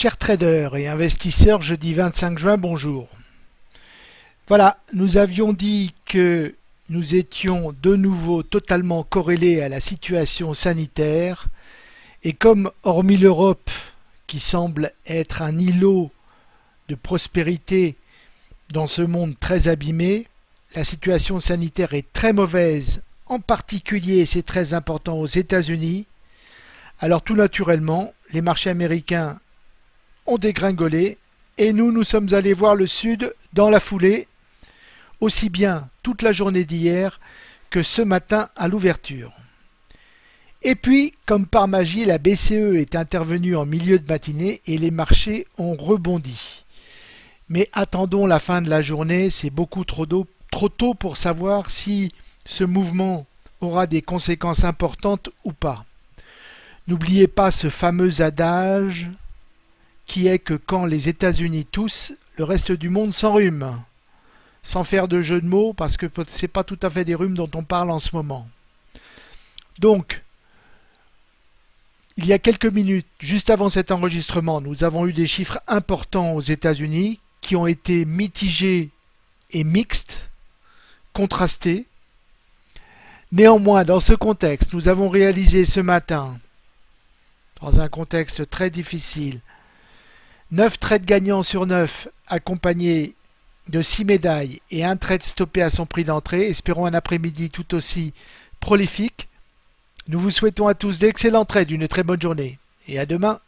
Chers traders et investisseurs, jeudi 25 juin, bonjour. Voilà, nous avions dit que nous étions de nouveau totalement corrélés à la situation sanitaire et comme hormis l'Europe qui semble être un îlot de prospérité dans ce monde très abîmé, la situation sanitaire est très mauvaise, en particulier, c'est très important, aux États-Unis. Alors tout naturellement, les marchés américains ont dégringolé et nous, nous sommes allés voir le Sud dans la foulée, aussi bien toute la journée d'hier que ce matin à l'ouverture. Et puis, comme par magie, la BCE est intervenue en milieu de matinée et les marchés ont rebondi. Mais attendons la fin de la journée, c'est beaucoup trop, trop tôt pour savoir si ce mouvement aura des conséquences importantes ou pas. N'oubliez pas ce fameux adage qui est que quand les États-Unis toussent, le reste du monde s'enrhume. Sans faire de jeu de mots, parce que ce n'est pas tout à fait des rhumes dont on parle en ce moment. Donc, il y a quelques minutes, juste avant cet enregistrement, nous avons eu des chiffres importants aux États-Unis qui ont été mitigés et mixtes, contrastés. Néanmoins, dans ce contexte, nous avons réalisé ce matin, dans un contexte très difficile, 9 trades gagnants sur 9 accompagnés de 6 médailles et un trade stoppé à son prix d'entrée. Espérons un après-midi tout aussi prolifique. Nous vous souhaitons à tous d'excellents trades, une très bonne journée et à demain.